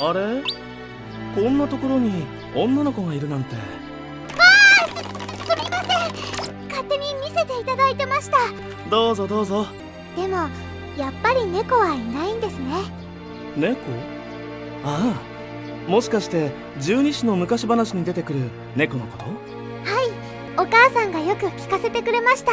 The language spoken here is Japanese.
あれ？こんなところに女の子がいるなんて。あすみません。勝手に見せていただいてました。どうぞどうぞ。でもやっぱり猫はいないんですね。猫？ああ。もしかして十二支の昔話に出てくる猫のこと？はい。お母さんがよく聞かせてくれました。